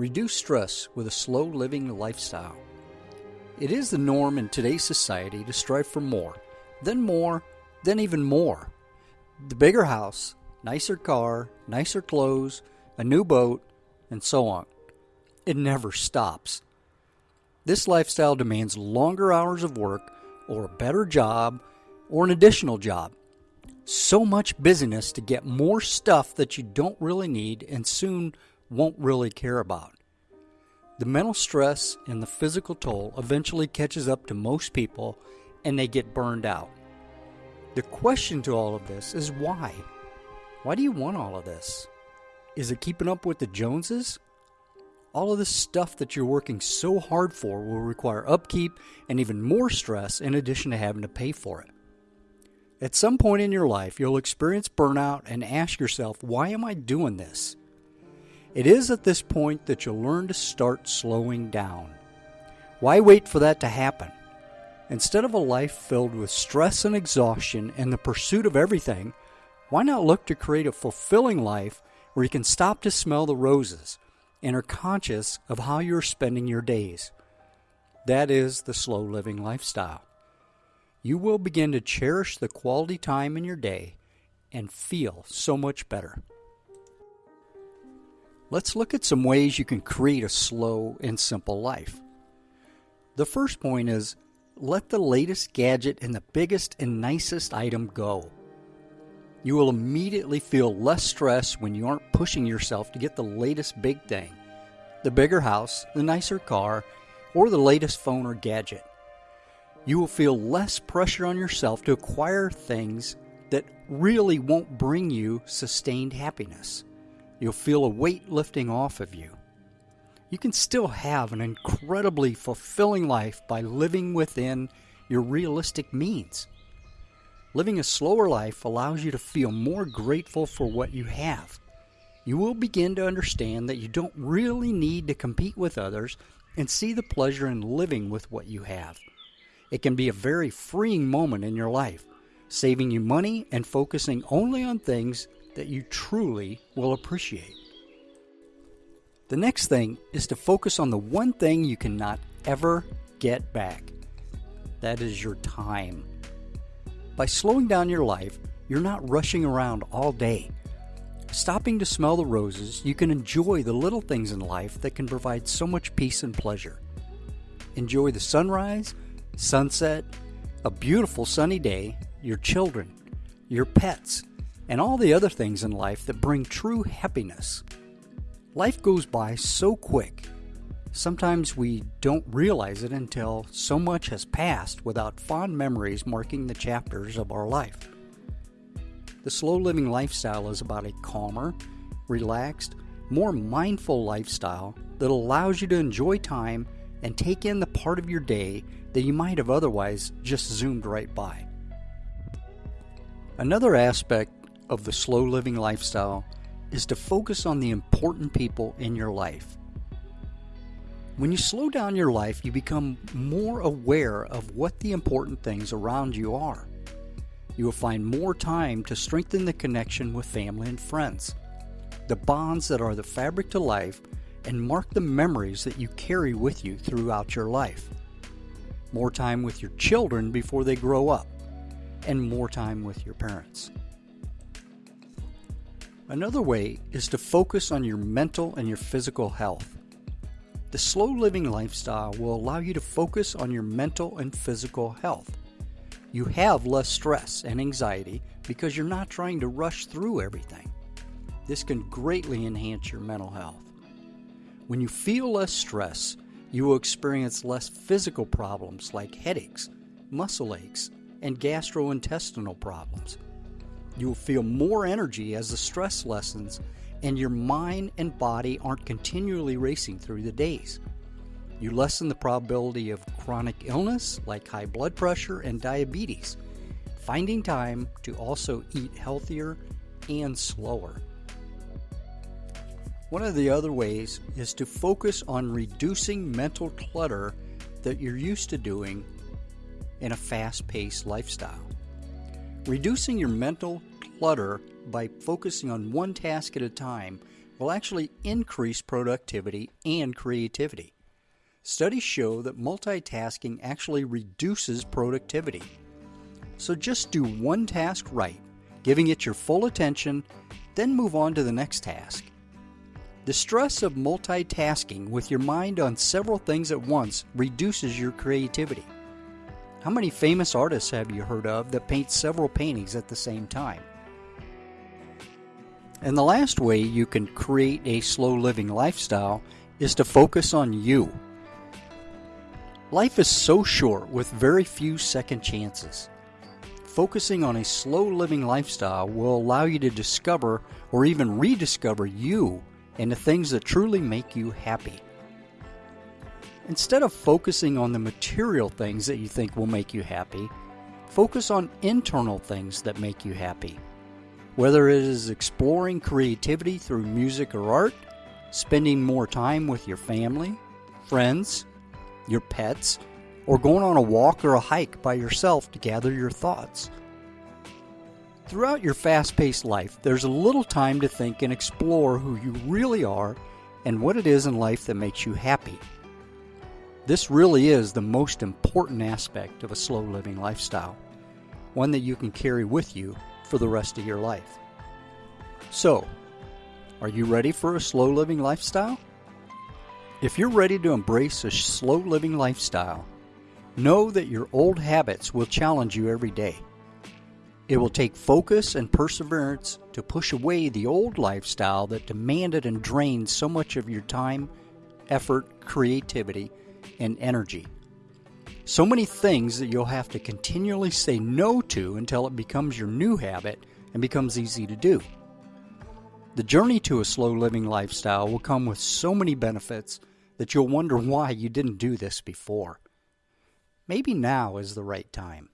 Reduce stress with a slow living lifestyle. It is the norm in today's society to strive for more, then more, then even more. The bigger house, nicer car, nicer clothes, a new boat, and so on. It never stops. This lifestyle demands longer hours of work, or a better job, or an additional job. So much busyness to get more stuff that you don't really need and soon won't really care about. The mental stress and the physical toll eventually catches up to most people and they get burned out. The question to all of this is why? Why do you want all of this? Is it keeping up with the Joneses? All of this stuff that you're working so hard for will require upkeep and even more stress in addition to having to pay for it. At some point in your life, you'll experience burnout and ask yourself, why am I doing this? It is at this point that you'll learn to start slowing down. Why wait for that to happen? Instead of a life filled with stress and exhaustion and the pursuit of everything, why not look to create a fulfilling life where you can stop to smell the roses and are conscious of how you're spending your days? That is the slow living lifestyle. You will begin to cherish the quality time in your day and feel so much better. Let's look at some ways you can create a slow and simple life. The first point is let the latest gadget and the biggest and nicest item go. You will immediately feel less stress when you aren't pushing yourself to get the latest big thing, the bigger house, the nicer car, or the latest phone or gadget. You will feel less pressure on yourself to acquire things that really won't bring you sustained happiness. You'll feel a weight lifting off of you. You can still have an incredibly fulfilling life by living within your realistic means. Living a slower life allows you to feel more grateful for what you have. You will begin to understand that you don't really need to compete with others and see the pleasure in living with what you have. It can be a very freeing moment in your life, saving you money and focusing only on things that you truly will appreciate. The next thing is to focus on the one thing you cannot ever get back that is your time. By slowing down your life, you're not rushing around all day. Stopping to smell the roses, you can enjoy the little things in life that can provide so much peace and pleasure. Enjoy the sunrise, sunset, a beautiful sunny day, your children, your pets, and all the other things in life that bring true happiness. Life goes by so quick. Sometimes we don't realize it until so much has passed without fond memories marking the chapters of our life. The slow living lifestyle is about a calmer, relaxed, more mindful lifestyle that allows you to enjoy time and take in the part of your day that you might have otherwise just zoomed right by. Another aspect of the slow living lifestyle is to focus on the important people in your life. When you slow down your life, you become more aware of what the important things around you are. You will find more time to strengthen the connection with family and friends, the bonds that are the fabric to life, and mark the memories that you carry with you throughout your life. More time with your children before they grow up, and more time with your parents. Another way is to focus on your mental and your physical health. The slow living lifestyle will allow you to focus on your mental and physical health. You have less stress and anxiety because you're not trying to rush through everything. This can greatly enhance your mental health. When you feel less stress, you will experience less physical problems like headaches, muscle aches, and gastrointestinal problems. You will feel more energy as the stress lessens, and your mind and body aren't continually racing through the days. You lessen the probability of chronic illness like high blood pressure and diabetes, finding time to also eat healthier and slower. One of the other ways is to focus on reducing mental clutter that you're used to doing in a fast paced lifestyle. Reducing your mental clutter by focusing on one task at a time will actually increase productivity and creativity. Studies show that multitasking actually reduces productivity. So just do one task right, giving it your full attention, then move on to the next task. The stress of multitasking with your mind on several things at once reduces your creativity. How many famous artists have you heard of that paint several paintings at the same time? And the last way you can create a slow living lifestyle is to focus on you. Life is so short with very few second chances. Focusing on a slow living lifestyle will allow you to discover or even rediscover you and the things that truly make you happy. Instead of focusing on the material things that you think will make you happy, focus on internal things that make you happy. Whether it is exploring creativity through music or art, spending more time with your family, friends, your pets, or going on a walk or a hike by yourself to gather your thoughts. Throughout your fast paced life, there's a little time to think and explore who you really are and what it is in life that makes you happy. This really is the most important aspect of a slow living lifestyle, one that you can carry with you for the rest of your life. So, are you ready for a slow living lifestyle? If you're ready to embrace a slow living lifestyle, know that your old habits will challenge you every day. It will take focus and perseverance to push away the old lifestyle that demanded and drained so much of your time, effort, creativity, and energy. So many things that you'll have to continually say no to until it becomes your new habit and becomes easy to do. The journey to a slow living lifestyle will come with so many benefits that you'll wonder why you didn't do this before. Maybe now is the right time.